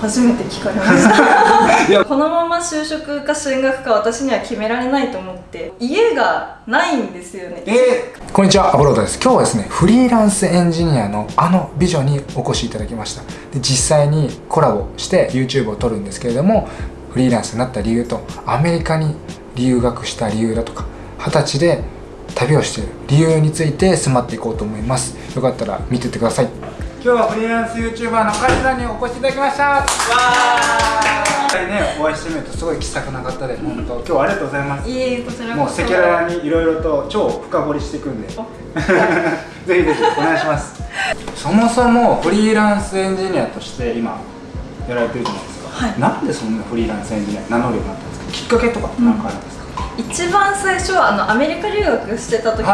初めて聞かれました。このまま就職か進学か私には決められないと思って家がないんですよね。えー、こんにちは。アボロードです。今日はですねフリーランスエンジニアのあの美女にお越しいただきました。で実際にコラボして YouTube を撮るんですけれどもフリーランスになった理由とアメリカに留学した理由だとか二十歳で旅をしている理由について迫っていこうと思います。よかったら見てってください今日はフリーランス YouTuber のカジさんにお越しいただきました。わー。ねお会いしてみるとすごい気さくな方で本当今日はありがとうございます。いえこちらもう赤裸々にいろいろと超深掘りしていくんで。ぜひぜひお願いします。そもそもフリーランスエンジニアとして今やられてるじゃないですか、はい、なんでそんなフリーランスエンジニア名乗るようになったんですか？きっかけとか何かあるんですか、うん一番最初はあのアメリカ留学してた時に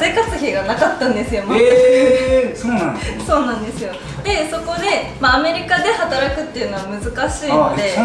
生活費がなかったんですよ、えー、そうなんですねそうなんですよ。でそこで、まあ、アメリカで働くっていうのは難しいので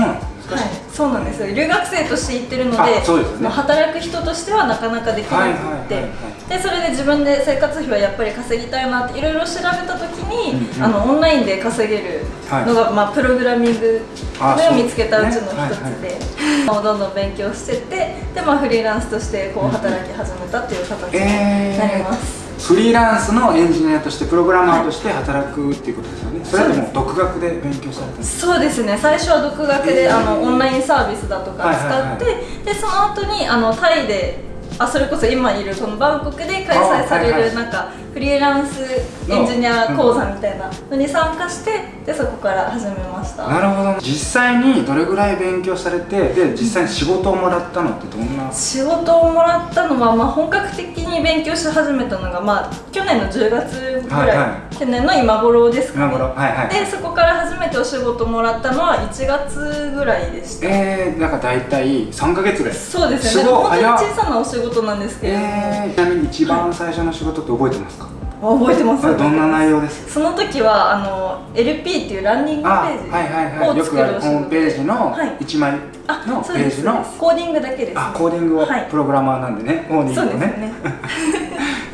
はい、そうなんですよ。留学生として行ってるのでそで、ね、働く人としてはなかなかできなくて。でそれで自分で生活費はやっぱり稼ぎたいなっていろいろ調べた時に、うんうん、あのオンラインで稼げるのが、はい、まあ、プログラミングを見つけたうちの一つで、どんどん勉強してってで、まあ、フリーランスとしてこう働き始めたっていう形になります。えー。フリーランスのエンジニアとしてプログラマーとして働くっていうことですよね、はい、それでも独学で勉強されたそうですね。最初は独学で、えー、あのオンラインサービスだとか使って、でその後にあのタイであそれこそ今いるこのバンコクで開催されるなんかフリーランスエンジニア講座みたいなのに参加してでそこから始めました。なるほど。実際にどれぐらい勉強されてで実際に仕事をもらったのってどんな？仕事をもらったのは、まあ、本格的に勉強し始めたのが、まあ、去年の10月ぐらい、はいはい、去年の今頃ですかね、はいはい、でそこから初めてお仕事もらったのは1月ぐらいでした。えー、なんか大体3か月でそうですね。本当に小さなお仕事なんですけれども、えー、ちなみに一番最初の仕事って覚えてますか、はい覚えてます？どんな内容です？その時はあの LP っていうランニングページはいはいはい。よくあるホームページの1枚のページのコーディングだけです、あコーディングを、プログラマーなんでねコーディングをね。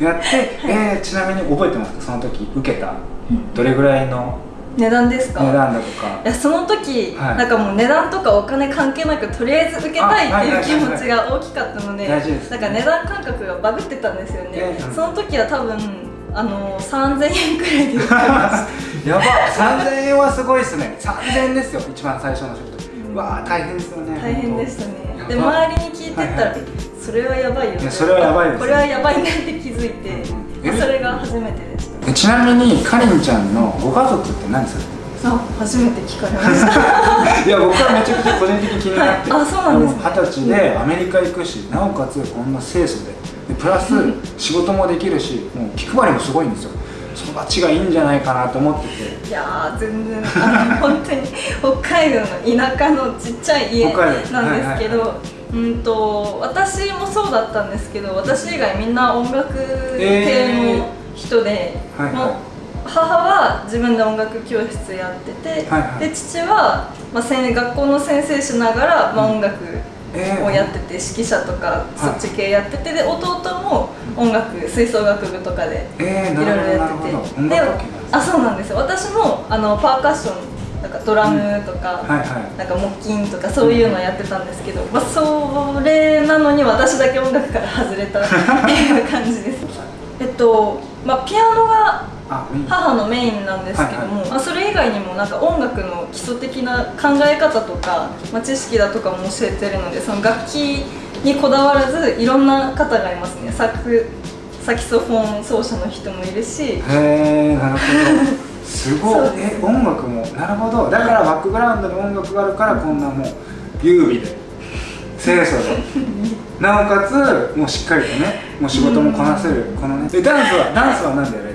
やって、えちなみに覚えてますか？その時受けた。どれぐらいの値段ですか？値段だとか。いやその時、はい、なんかもう値段とかお金関係なくとりあえず受けたいっていう気持ちが大きかったのでなんか値段感覚がバグってたんですよね、その時は多分あの3000円くらいで やば3000円はすごいですね。3000円ですよ一番最初の仕事、うん、わあ大変ですよね大変でしたね。で周りに聞いてったら、はいはい、それはやばいよね。それはやばいです、これはやばいねって気づいて、うん、それが初めてでした。ちなみにかりんちゃんのご家族って何されてる？あ初めて聞かれました。いや僕はめちゃくちゃ個人的に気になって、はい、あそうなんです二十、歳でアメリカ行くしなおかつこんな清楚ででプラス仕事もできるしもう気配りもすごいんですよ。育ちがいいんじゃないかなと思ってて。いや全然あの 本当に北海道の田舎のちっちゃい家なんですけど、うんと私もそうだったんですけど私以外みんな音楽系の人で、えーはいはい、母は自分で音楽教室やってて、はいはい、で父は、まあ、学校の先生しながら、まあ、音楽をやってて、指揮者とかそっち系やっててで弟も音楽吹奏楽部とかでいろいろやってて、であそうなんですよ。私もあのパーカッションなんかドラムとか、なんか木琴とかそういうのやってたんですけど、まあ、それなのに私だけ音楽から外れたっていう感じです。えっとまあピアノが母のメインなんですけども、はいはい、まあ、それ以外にもなんか音楽の基礎的な考え方とか、まあ、知識だとかも教えてるのでその楽器にこだわらずいろんな方がいますね。サクサキソフォン奏者の人もいるし。へえなるほど。すごい。え音楽も？なるほど。だからバックグラウンドに音楽があるからこんなもう優美で。清楚で。なおかつもうしっかりとねもう仕事もこなせる、このね。えダンスはダンスは何でやる？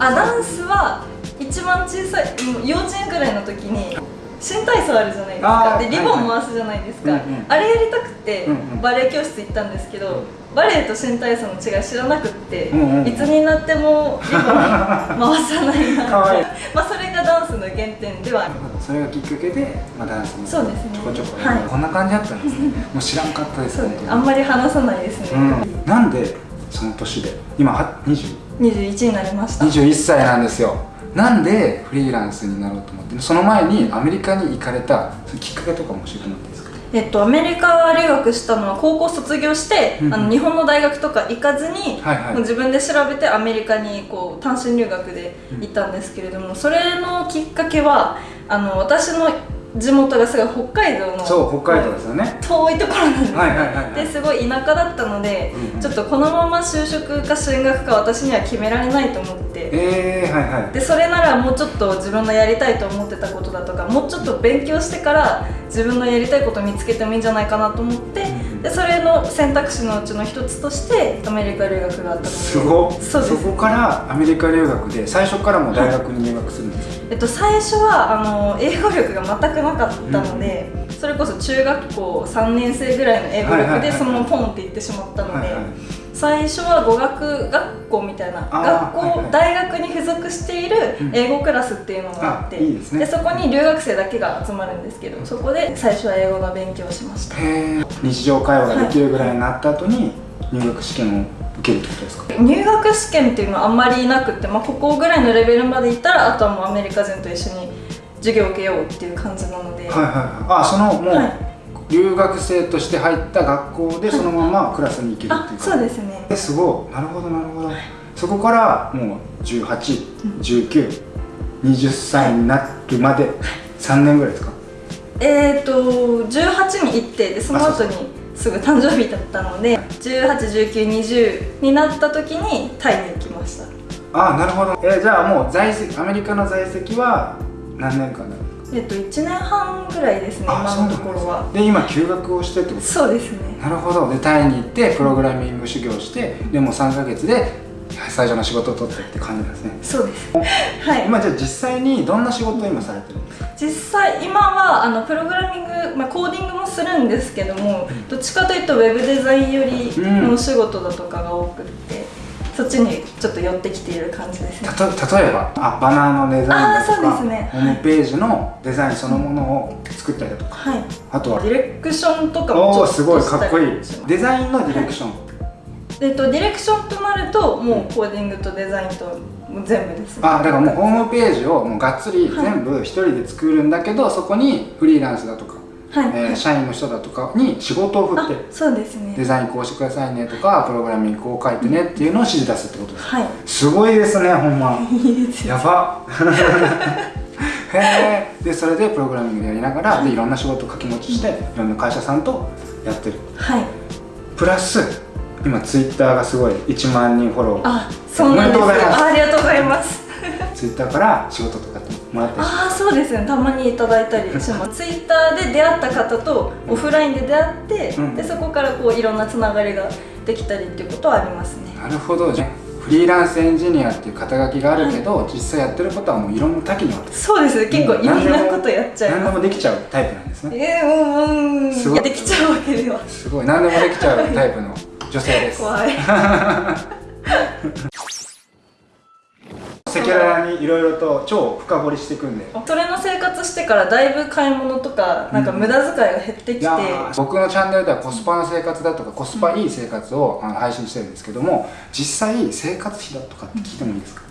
あダンスは一番小さい幼稚園くらいの時に新体操あるじゃないですか。でリボン回すじゃないですか、はいはい、あれやりたくてバレエ教室行ったんですけど、バレエと新体操の違い知らなくって、うんうん、いつになってもリボン回さないな まあそれがダンスの原点ではそれがきっかけで、まあ、ダンスもそうですね。ちょこちょこ、はい、こんな感じだったんですね。もう知らんかったですね。あんまり話さないですね、うん、なんでその年で今は20 21になりました。21歳なんですよ。なんでフリーランスになろうと思ってその前にアメリカに行かれたきっかけとかも教えてもらっていいですか？えっと、アメリカ留学したのは高校卒業して、うん、あの日本の大学とか行かずに、はいはい、自分で調べてアメリカにこう単身留学で行ったんですけれども、うん、それのきっかけはあの私の地元がすごい北海道のそう北海道ですよね。遠いところなんです、はいはいはい、ですごい田舎だったので、うんうん、ちょっとこのまま就職か進学か私には決められないと思って、えーはいはい、でそれならもうちょっと自分のやりたいと思ってたことだとかもうちょっと勉強してから自分のやりたいことを見つけてもいいんじゃないかなと思って、うん、でそれの選択肢のうちの一つとしてアメリカ留学があったので。すごそうです。そこからアメリカ留学で最初からも大学に入学するんですか、はい、えっと、最初はあの英語力が全くなかったので、うん、それこそ中学校3年生ぐらいの英語力でそのままポンって行ってしまったので、はいはい、最初は語学学校みたいな学校、はいはい、大学に付属している英語クラスっていうのがあって、うんいいで、ね、そこに留学生だけが集まるんですけどそこで最初は英語の勉強をしました日常会話ができるぐらいになった後に入学試験を受けるってことですか？入学試験っていうのはあんまりなくて、まあ、ここぐらいのレベルまでいったらあとはもうアメリカ人と一緒に授業を受けようっていう感じなので。はいはいはい。あそのもう、はい留学生として入った学校でそのままクラスに行けるっていうか、そうですね。すごい。なるほどなるほど、はい、そこからもう181920歳になるまで3年ぐらいですか？えっ、ー、と18に行ってでその後にすぐ誕生日だったので181920になった時にタイに行きました。ああなるほど、えー、じゃあもう在籍アメリカの在籍は何年間なの？えっと1年半ぐらいですね今のところは。で今休学をしてってこと？そうですね。なるほど。でタイに行ってプログラミング修行してでも3か月で最初の仕事を取ってって感じなんですね。そうです。はい。今じゃあ実際にどんな仕事を今されてるんですか？実際今はあのプログラミング、まあ、コーディングもするんですけども、うん、どっちかというとウェブデザインよりのお仕事だとかが多くて、そっちにちょっと寄ってきている感じですね。例えばあバナーのデザインだとか、ね、ホームページのデザインそのものを作ったりだとか、はい、あとはディレクションとかもちょっとすごいかっこいい。デザインのディレクション、はい、えっと、ディレクションとなるともうコーディングとデザインと全部です、ね、あだからもうホームページをもうがっつり全部一人で作るんだけど、はい、そこにフリーランスだとかはい、えー、社員の人だとかに仕事を振ってそうですね。デザインこうしてくださいねとかプログラミングこう書いてねっていうのを指示出すってことです、はい、すごいですねほんま。いいですやば。へえでそれでプログラミングやりながらでいろんな仕事を掛け持ちしていろんな会社さんとやってる。はい。プラス今ツイッターがすごい1万人フォロー。あそうなんです。ありがとうございます。ツイッターから仕事とかもらったりああそうですね。たまにいただいたりします。ツイッターで出会った方とオフラインで出会って、うん、でそこからこういろんなつながりができたりっていうことはありますね。なるほど。じゃフリーランスエンジニアっていう肩書きがあるけど、はい、実際やってることはもういろんな多岐にわたそうです結構いろんなことやっちゃう何でもできちゃうタイプなんですね。ええー、うんうん。すごい。できちゃうわけでは。すごい。何でもできちゃうタイプの女性です。怖い。赤裸々にいろいろと超深掘りしていくんで。それの生活してからだいぶ買い物とかなんか無駄遣いが減ってきて、うん、僕のチャンネルではコスパの生活だとかコスパいい生活を配信してるんですけども実際生活費だとかって聞いてもいいですか、